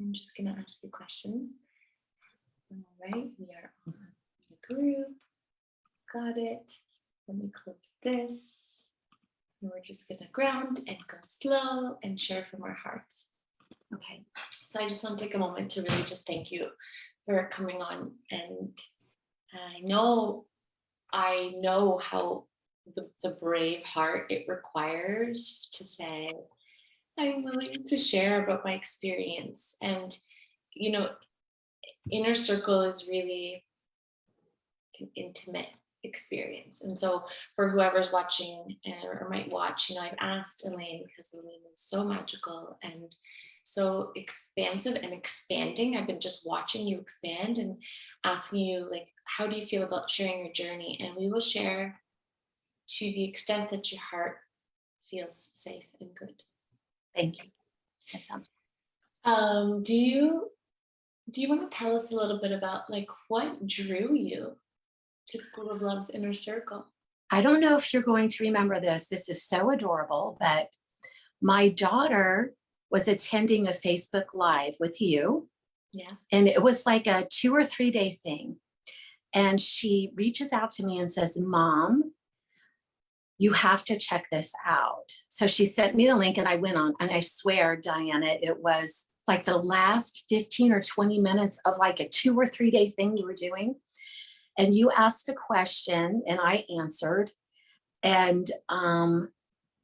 I'm just gonna ask you questions. All right, we are on the group. Got it. Let me close this. And we're just gonna ground and go slow and share from our hearts. Okay, so I just want to take a moment to really just thank you for coming on and I know, I know how the, the brave heart it requires to say, I'm willing to share about my experience. And, you know, inner circle is really an intimate experience. And so for whoever's watching or might watch, you know, I've asked Elaine because Elaine is so magical and so expansive and expanding. I've been just watching you expand and asking you like, how do you feel about sharing your journey? And we will share to the extent that your heart feels safe and good. Thank you. That sounds, Um, do you do you want to tell us a little bit about like what drew you to School of Love's inner circle? I don't know if you're going to remember this. This is so adorable, but my daughter was attending a Facebook Live with you. Yeah. And it was like a two or three day thing. And she reaches out to me and says, Mom, you have to check this out. So she sent me the link and I went on and I swear, Diana, it was like the last 15 or 20 minutes of like a two or three day thing you were doing. And you asked a question and I answered. And um,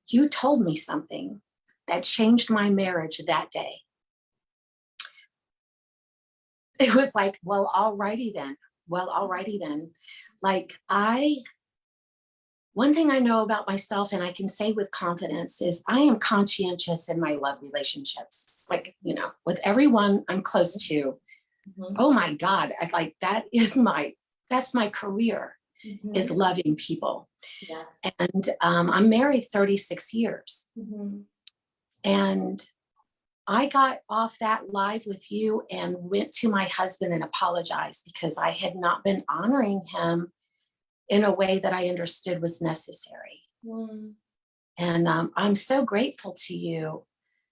you told me something that changed my marriage that day. It was like, well, alrighty then. Well, alrighty then. Like I, one thing I know about myself and I can say with confidence is I am conscientious in my love relationships. Like, you know, with everyone I'm close to, Mhm, oh my God, I like that is my, that's my career mhm, is loving people. Yes. And um, I'm married 36 years. Mhm, And I got off that live with you and went to my husband and apologized because I had not been honoring him in a way that I understood was necessary. mm, And um, I'm so grateful to you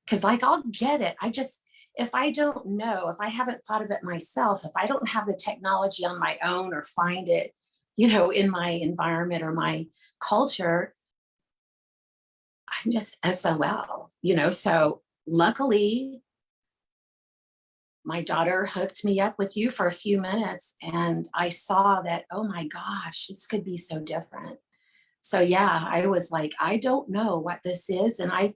because like, I'll get it. I just, if I don't know, if I haven't thought of it myself, if I don't have the technology on my own or find it, you know, in my environment or my culture, I'm just SOL, you know, so luckily my daughter hooked me up with you for a few minutes and I saw that, oh my gosh, this could be so different. So yeah, I was like, I don't know what this is. And I,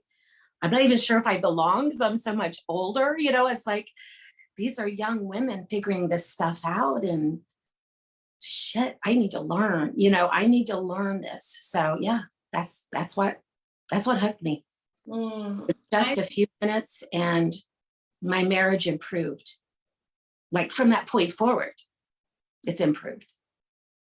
I'm not even sure if I belong because I'm so much older, you know, it's like, these are young women figuring this stuff out and shit, I need to learn, you know, I need to learn this. So yeah, that's, that's what, that's what hooked me. mm. Just I- a few minutes and my marriage improved. Like from that point forward, it's improved.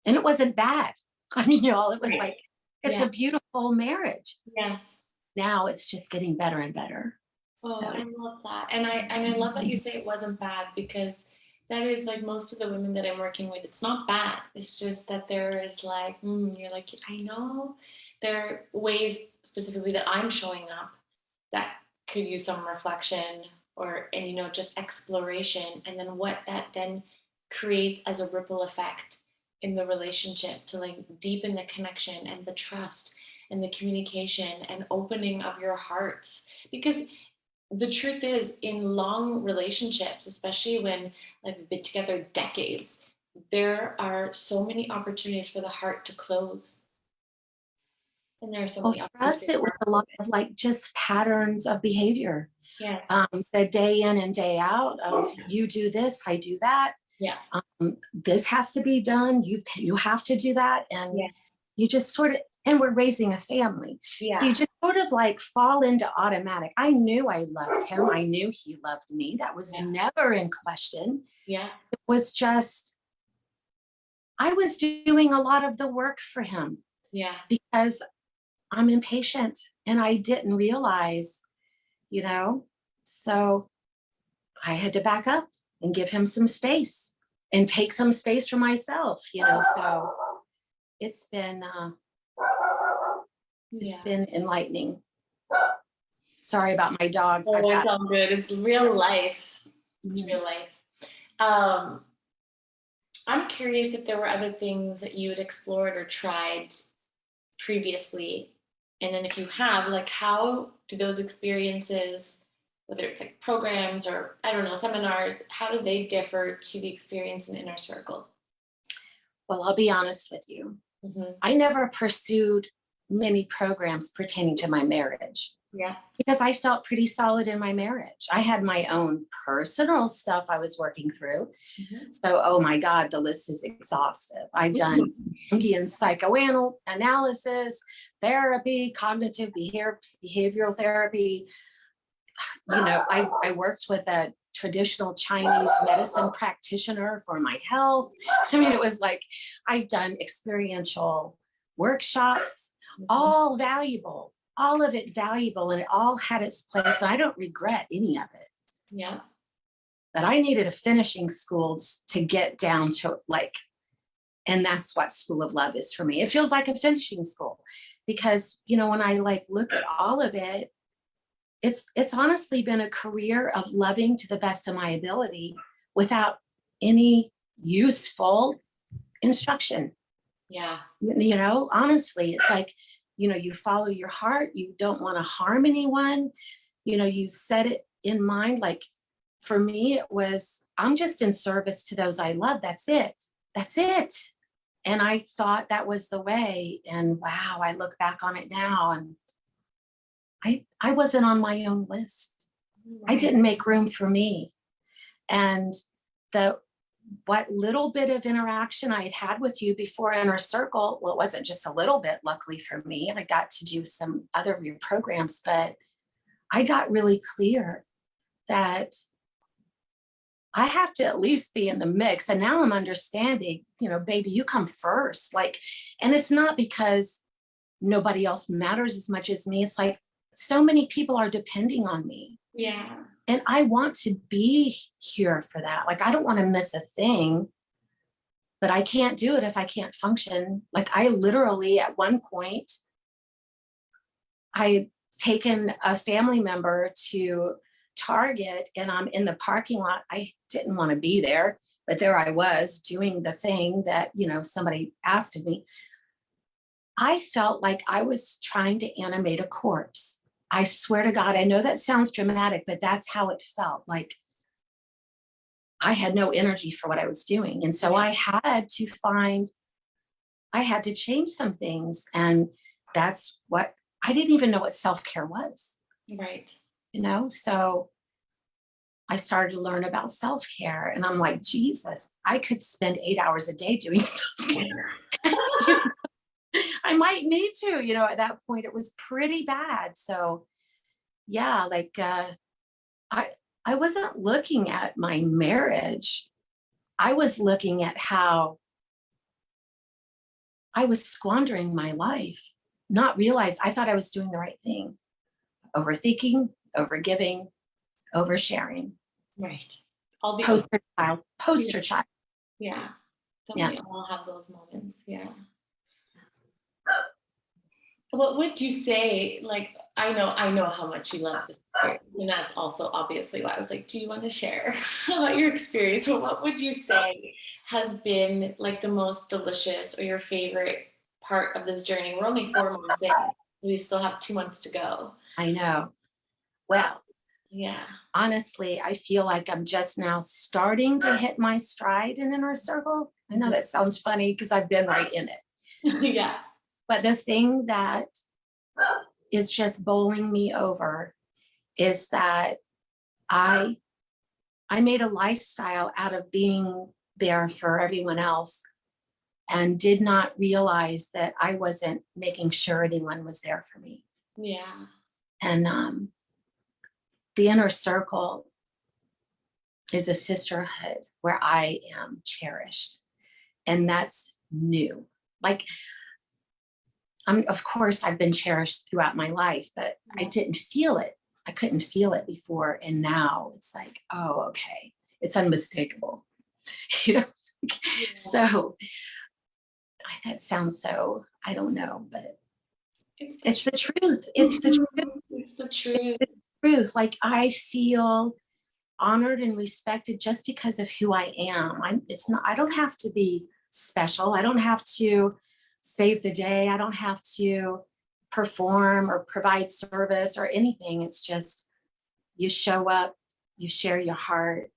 And it wasn't bad. I mean, y'all, it was like, it's Yeah. a beautiful marriage. Yes. Now it's just getting better and better. Oh, So- I love that. And I and I love that you say it wasn't bad because that is like most of the women that I'm working with, it's not bad. It's just that there is like, mm, you're like, I know there are ways specifically that I'm showing up that could use some reflection or and you know just exploration and then what that then creates as a ripple effect in the relationship to like deepen the connection and the trust and the communication and opening of your hearts. Because the truth is in long relationships especially when like we've been together decades there are so many opportunities for the heart to close and there are so Well, many for us, it was a lot of like just patterns of behavior. yes Um, the day in and day out of you do this, I do that. yeah Um, this has to be done. You you have to do that, and yes you just sort of. And we're raising a family, yeah so you just sort of like fall into automatic. I knew I loved him. I knew he loved me. That was Yeah. never in question. yeah It was just. I was doing a lot of the work for him yeah because I'm impatient and I didn't realize, you know, so I had to back up and give him some space and take some space for myself, you know, so it's been, uh, it's yeah been enlightening. Sorry about my dogs. Oh, it's all good. It's real life. It's Mhm. real life. Um, I'm curious if there were other things that you had explored or tried previously. And then if you have, like, how do those experiences, whether it's like programs or I don't know, seminars, how do they differ to the experience in Inner Circle? Well, I'll be honest with you. Mhm. I never pursued many programs pertaining to my marriage Yeah. because I felt pretty solid in my marriage. I had my own personal stuff I was working through. Mhm. So, oh my God, the list is exhaustive. I've done Jungian psychoanalysis, therapy, cognitive behavior, behavioral therapy. You know, I, I worked with a traditional Chinese medicine practitioner for my health. I mean, it was like I've done experiential workshops, all valuable, all of it valuable, and it all had its place. And I don't regret any of it Yeah. but I needed a finishing school to get down to like, and that's what School of Love is for me. It feels like a finishing school because, you know, when I like look at all of it, it's it's honestly been a career of loving to the best of my ability without any useful instruction. Yeah. You you know, honestly, it's like, you know, you follow your heart, you don't want to harm anyone, you know, you set it in mind. Like for me, it was, I'm just in service to those I love. That's it. That's it. And I thought that was the way. And wow, I look back on it now and I I wasn't on my own list. I didn't make room for me. And the what little bit of interaction I had had with you before Inner Circle, well, it wasn't just a little bit, luckily for me. I got to do some other of your programs, but I got really clear that I have to at least be in the mix. And now I'm understanding, you know, baby, you come first. Like, and it's not because nobody else matters as much as me. It's like so many people are depending on me Yeah. And I want to be here for that. Like, I don't want to miss a thing, but I can't do it if I can't function. Like, I literally, at one point, I taken a family member to Target and I'm in the parking lot. I didn't want to be there, but there I was doing the thing that, you know, somebody asked of me. I felt like I was trying to animate a corpse. I swear to God, I know that sounds dramatic, but that's how it felt. Like I had no energy for what I was doing. And so I had to find, I had to change some things. And that's what I didn't even know what self care was, Right. you know? So I started to learn about self care. And I'm like, Jesus, I could spend eight hours a day doing self care. I might need to, you know, at that point it was pretty bad. So yeah, like uh I I wasn't looking at my marriage. I was looking at how I was squandering my life, not realize I thought I was doing the right thing. Overthinking, overgiving, oversharing, Right. All the poster child, poster child. Yeah. Don't Yeah. we all have those moments? Yeah. What would you say? Like, I know, I know how much you love this experience, and that's also obviously why I was like, "Do you want to share about your experience?" But what would you say has been like the most delicious or your favorite part of this journey? We're only four months in. We still have two months to go. I know. Well, Yeah. honestly, I feel like I'm just now starting to hit my stride in inner circle. I know that sounds funny because I've been right in it. yeah. But the thing that is just bowling me over is that I I made a lifestyle out of being there for everyone else and did not realize that I wasn't making sure anyone was there for me. Yeah. And um, the inner circle is a sisterhood where I am cherished. And that's new. Like, I'm, of course, I've been cherished throughout my life, but I mm-hmm. didn't feel it. I couldn't feel it before. And now it's like, oh, okay, it's unmistakable. you know? So I- that sounds so, I don't know, but It's it's the truth. It's the mm-hmm. truth. It's the truth. truth. Like I feel honored and respected just because of who I am. I'm, it's not, I don't have to be special. I don't have to save the day. I don't have to perform or provide service or anything. It's just you show up, you share your heart,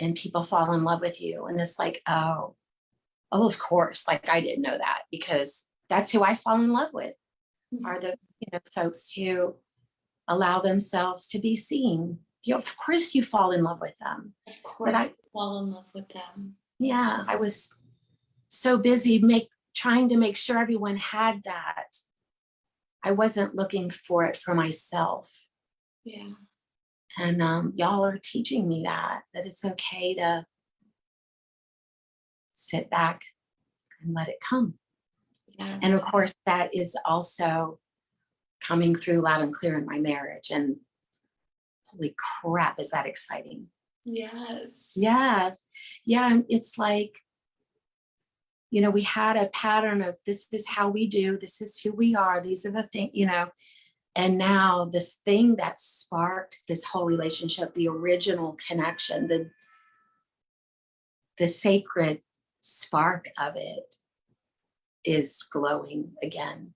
and people fall in love with you. And it's like, oh, oh, of course. Like I didn't know that because that's who I fall in love with mm-hmm. are the you know folks who allow themselves to be seen. You of course you fall in love with them. Of course, I- you fall in love with them. Yeah, I was so busy make trying to make sure everyone had that. I wasn't looking for it for myself. Yeah. And um, y'all are teaching me that, that it's okay to sit back and let it come. Yes. And of course, that is also coming through loud and clear in my marriage. And holy crap, is that exciting? Yes. Yeah, yeah, and it's like, you know, we had a pattern of this is how we do, this is who we are, these are the things, you know, and now this thing that sparked this whole relationship, the original connection, the the sacred spark of it is glowing again.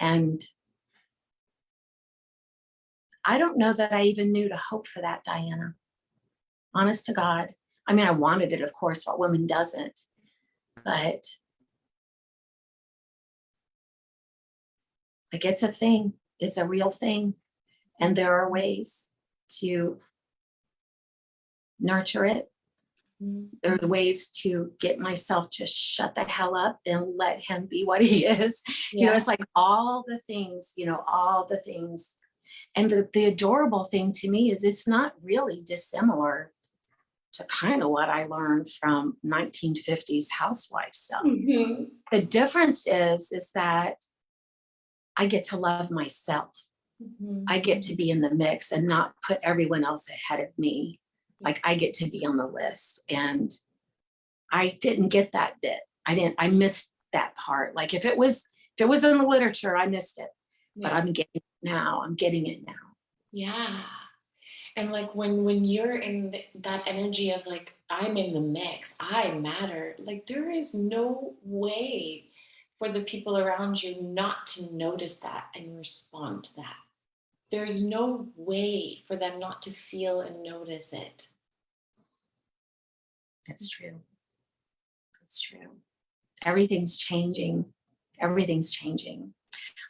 And I don't know that I even knew to hope for that, Diana. Honest to God. I mean, I wanted it, of course, what woman doesn't, but like it's a thing, it's a real thing. And there are ways to nurture it. Mhm. There are ways to get myself to shut the hell up and let him be what he is. You know, it's like all the things, you know, all the things. And the, the adorable thing to me is it's not really dissimilar to kind of what I learned from 1950s housewife stuff. Mhm. The difference is, is that I get to love myself. Mhm. I get to be in the mix and not put everyone else ahead of me. Like I get to be on the list and I didn't get that bit. I didn't, I missed that part. Like if it was, if it was in the literature, I missed it, but I'm getting it now. I'm getting it now. Yeah. And like when when you're in th- that energy of like I'm in the mix, I matter. Like there is no way for the people around you not to notice that and respond to that. There's no way for them not to feel and notice it. That's true. That's true. Everything's changing. Everything's changing.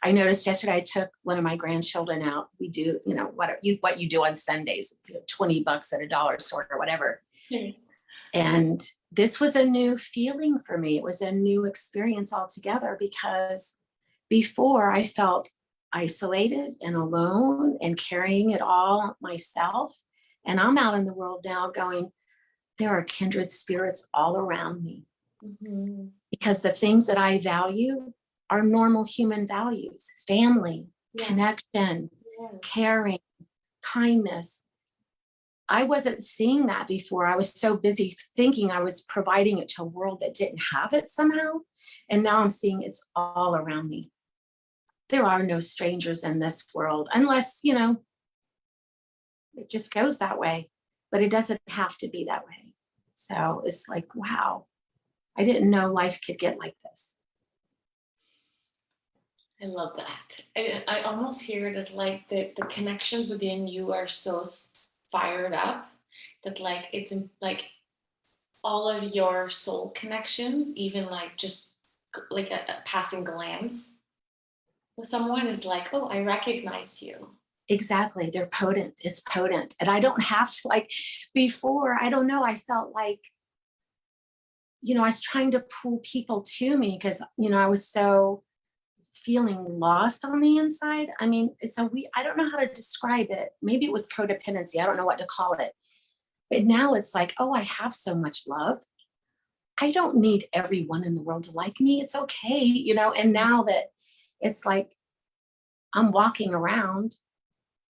I noticed yesterday I took one of my grandchildren out. We do, you know, what you what you do on Sundays, you know, 20 bucks at a dollar store or whatever. And this was a new feeling for me. It was a new experience altogether because before I felt isolated and alone and carrying it all myself. And I'm out in the world now going, there are kindred spirits all around me Mhm. because the things that I value are normal human values, family, Yeah. connection, Yes. caring, kindness. I wasn't seeing that before. I was so busy thinking I was providing it to a world that didn't have it somehow. And now I'm seeing it's all around me. There are no strangers in this world unless, you know, it just goes that way, but it doesn't have to be that way. So it's like, wow, I didn't know life could get like this. I love that. I, I almost hear it as like the, the connections within you are so fired up that like it's like all of your soul connections, even like just like a, a passing glance with someone is like, oh, I recognize you. Exactly. They're potent. It's potent. And I don't have to like before, I don't know, I felt like, you know, I was trying to pull people to me because, you know, I was so feeling lost on the inside. I mean, a we I don't know how to describe it. Maybe it was codependency. I don't know what to call it. But now it's like, oh, I have so much love. I don't need everyone in the world to like me. It's okay, you know. And now that it's like I'm walking around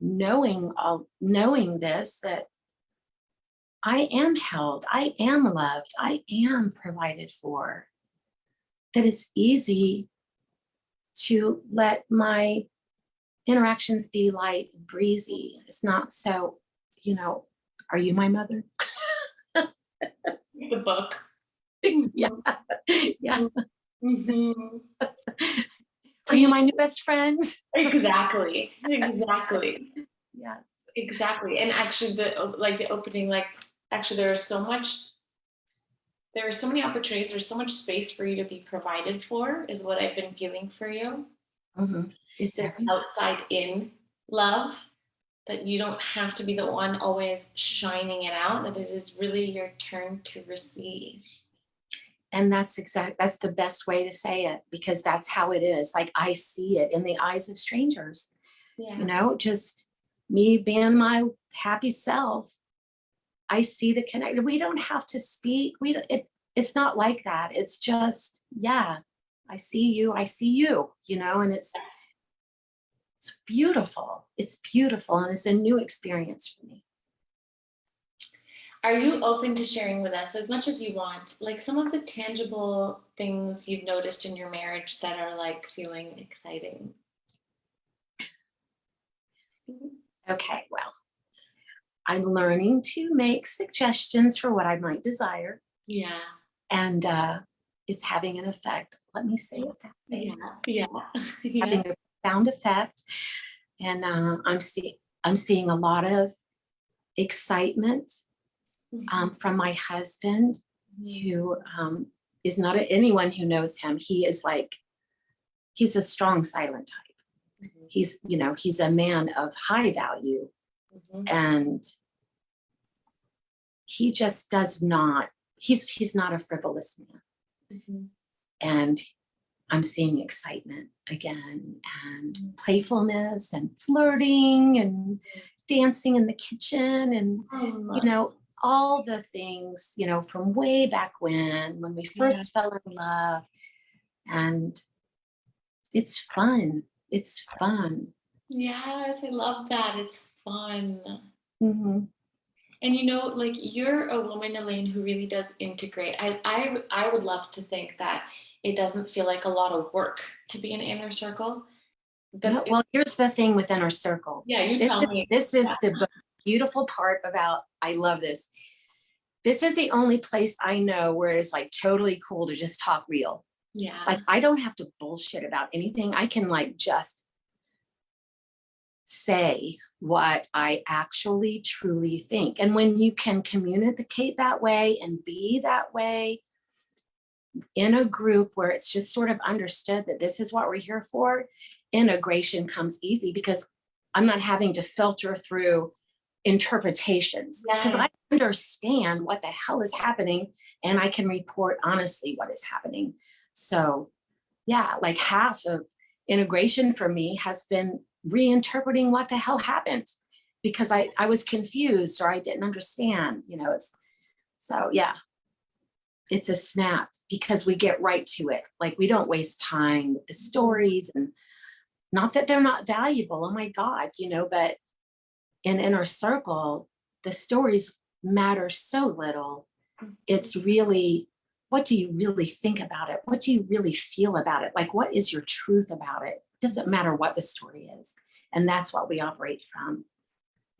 knowing all knowing this that I am held, I am loved, I am provided for, that it's easy to let my interactions be light and breezy. It's not so you know, are you my mother? The book. yeah. Yeah. Mhm. Are you my new best friend? Exactly, exactly, Yeah. exactly. And actually the, like the opening, like, actually there is so much, there are so many opportunities, there's so much space for you to be provided for is what I've been feeling for you. Mhm. It's It's every, outside in love, that you don't have to be the one always shining it out, that it is really your turn to receive. and that's exact, that's the best way to say it because that's how it is. Like I see it in the eyes of strangers. Yeah. you know, just me being my happy self. I see the connect. We don't have to speak. We don't, it, it's not like that. It's just, yeah, I see you. I see you, you know, and it's, it's beautiful. It's beautiful. And it's a new experience for me. Are you open to sharing with us as much as you want, like some of the tangible things you've noticed in your marriage that are like feeling exciting? Okay, well, I'm learning to make suggestions for what I might desire Yeah, and uh, it's having an effect. Let me say it that way. yeah, yeah, yeah. having a profound effect. And uh, I'm seeing I'm seeing a lot of excitement um, from my husband, who um, is not a, anyone who knows him. He is like he's a strong silent type. Mhm, He's you know he's a man of high value, mhm, and he just does not. He's he's not a frivolous man. mhm. and I'm seeing excitement again and Mm. playfulness and flirting and dancing in the kitchen and Um, you know all the things you know from way back when when we first fell in love and it's fun it's fun Yes, I love that. It's fun. Mhm. And you know, like you're a woman, Elaine, who really does integrate. I, I, I would love to think that it doesn't feel like a lot of work to be an inner circle. But No, well here's the thing with inner circle yeah, you this tell is, me. this is Yeah. the beautiful part about i love this this is the only place i know where it's like totally cool to just talk real Yeah. like i don't have to bullshit about anything i can like just say what i actually truly think. And when you can communicate that way and be that way in a group where it's just sort of understood that this is what we're here for integration comes easy because i'm not having to filter through interpretations. Because Yeah. i understand what the hell is happening and i can report honestly what is happening. So yeah like half of integration for me has been reinterpreting what the hell happened because i i was confused or i didn't understand you know it's so yeah. It's a snap because we get right to it. Like we don't waste time with the stories and not that they're not valuable oh my god you know but in inner circle the stories matter so little. It's really what do you really think about it? What do you really feel about it? Like what is your truth about it doesn't matter what the story is. And that's what we operate from.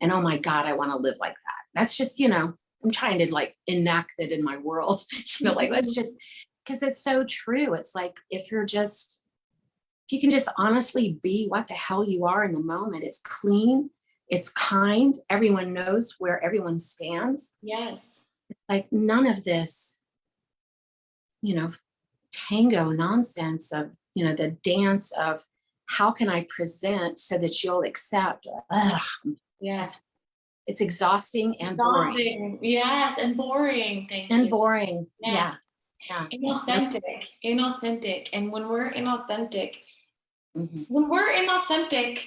And oh my god i want to live like that. That's just you know i'm trying to like enact that in my world you know like let's just because it's so true. It's like if you're just if you can just honestly be what the hell you are in the moment it's clean it's kind everyone knows where everyone stands. Yes. like none of this you know tango nonsense of you know the dance of how can i present so that you'll accept Ugh, Yes. it's exhausting and boring Yes, and boring. Thank and you. boring Yes. yeah yeah Inauthentic. Inauthentic. And when we're inauthentic, Mhm. when we're inauthentic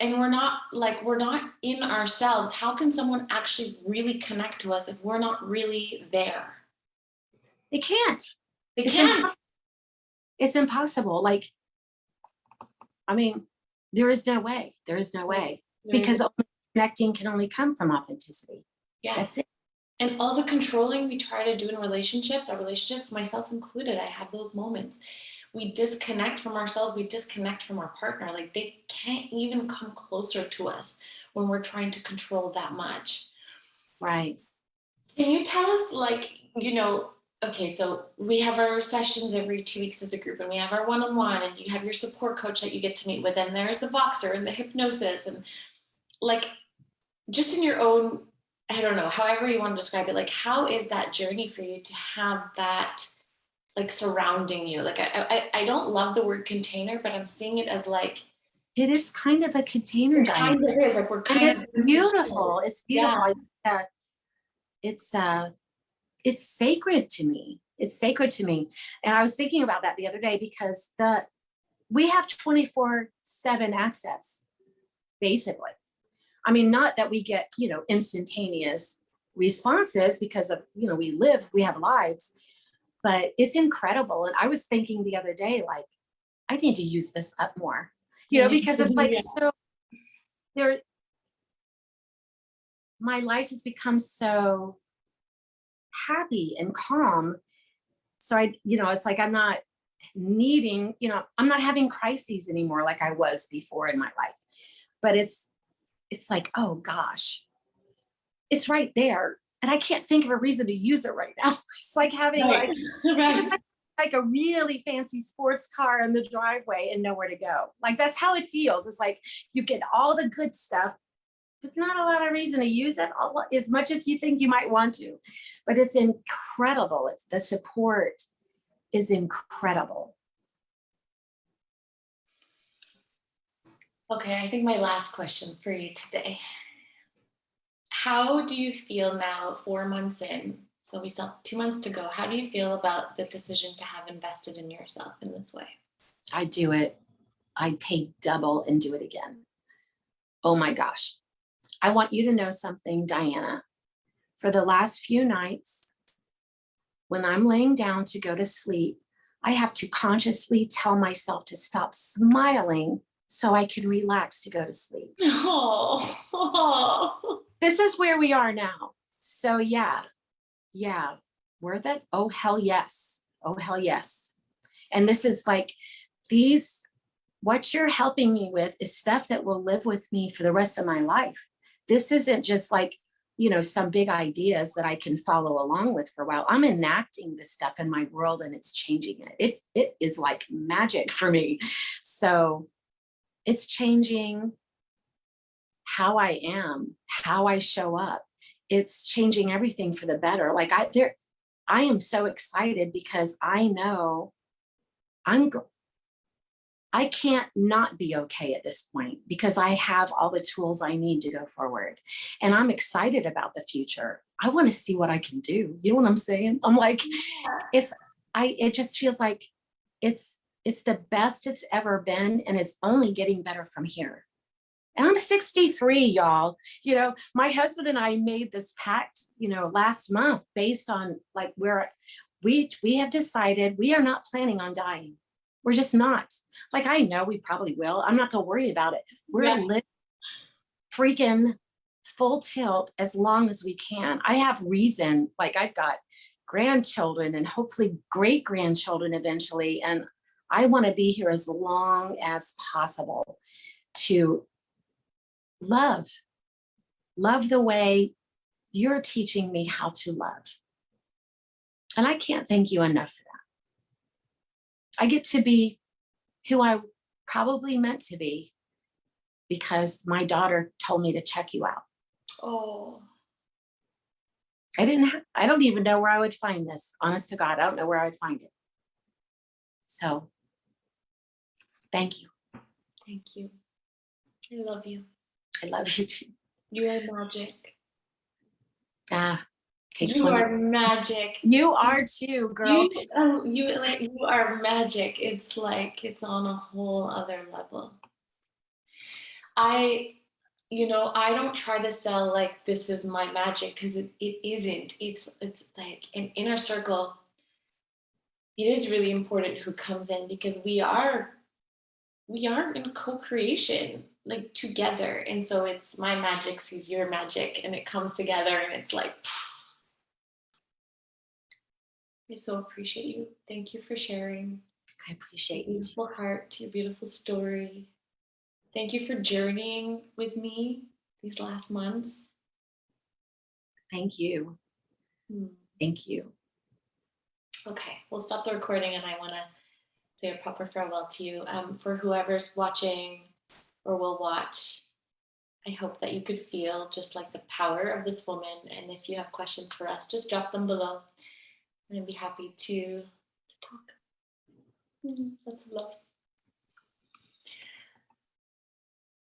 and we're not like we're not in ourselves, how can someone actually really connect to us if we're not really there? they can't They It's can't. impossible. it's impossible like i mean there is no way there is no way because only connecting can only come from authenticity Yeah. that's it And all the controlling we try to do in relationships, our relationships, myself included, I have those moments. We disconnect from ourselves, we disconnect from our partner. Like they can't even come closer to us when we're trying to control that much. right. Can you tell us, like, you know, okay, so we have our sessions every two weeks as a group, and we have our one-on-one, and you have your support coach that you get to meet with, and there's the Voxer and the hypnosis, and like, just in your own, I don't know, however you want to describe it, like, how is that journey for you to have that, like, surrounding you? Like, I, I, I don't love the word container, but I'm seeing it as like, It is kind of a container, it kind of is, like, we're kind it's of. beautiful. It's beautiful. Uh, It's uh, it's sacred to me. It's sacred to me. And I was thinking about that the other day because the we have 24 7 access, basically. I mean, not that we get, you know, instantaneous responses because of, you know, we live, we have lives, but it's incredible. And I was thinking the other day, like, I need to use this up more, you know, because it's like Yeah. so there, my life has become so happy and calm. So I, you know, it's like I'm not needing, you know, I'm not having crises anymore like I was before in my life. But it's it's like, oh gosh, it's right there. And I can't think of a reason to use it right now. It's like having Right. like Right. like a really fancy sports car in the driveway and nowhere to go. Like that's how it feels. It's like you get all the good stuff, but not a lot of reason to use it a lo- as much as you think you might want to. But it's incredible. It's the support is incredible. Okay, I think my last question for you today. How do you feel now, four months in? So we still have two months to go. How do you feel about the decision to have invested in yourself in this way? I do it. I'd pay double and do it again. Oh my gosh. I want you to know something, Diana. For the last few nights, when I'm laying down to go to sleep, I have to consciously tell myself to stop smiling so I can relax to go to sleep. Oh, This is where we are now. So yeah, yeah, worth it? Oh, hell yes. Oh, hell yes. And this is like these, what you're helping me with is stuff that will live with me for the rest of my life. This isn't just like, you know, some big ideas that I can follow along with for a while. I'm enacting this stuff in my world and it's changing it. It, it is like magic for me. So it's changing how I am, how I show up. It's changing everything for the better. Like I there, I am so excited because I know I'm I can't not be okay at this point because I have all the tools I need to go forward. And I'm excited about the future. I want to see what I can do. You know what I'm saying? I'm like, it's I it just feels like it's it's the best it's ever been and it's only getting better from here. And I'm 63, y'all. You know, my husband and I made this pact, you know, last month based on like where we we have decided we are not planning on dying. We're just not. Like I know we probably will. I'm not gonna worry about it. We're Yeah. living freaking full tilt as long as we can. I have reason, like I've got grandchildren and hopefully great grandchildren eventually. And I want to be here as long as possible to love, love the way you're teaching me how to love. And I can't thank you enough. I get to be who I probably meant to be because my daughter told me to check you out. oh, I didn't, ha- I don't even know where I would find this. Honest to God, I don't know where I would find it. So thank you. thank you. I love you. I love you too. You are magic. Ah, takes You one. are magic. You are too, girl. You, um, you like you are magic. It's like it's on a whole other level. I, you know, I don't try to sell like this is my magic because it, it isn't. It's it's like an inner circle. It is really important who comes in because we are we are in co-creation like together and so it's my magic sees your magic and it comes together and it's like I so appreciate you. Thank you for sharing I your appreciate you. too. beautiful heart, your beautiful story. Thank you for journeying with me these last months. Thank you. Hmm. Thank you. Okay, we'll stop the recording and I want to say a proper farewell to you. Um, for whoever's watching or will watch, I hope that you could feel just like the power of this woman. And if you have questions for us, just drop them below and I'd be happy to, to talk. Mm, Lots of love.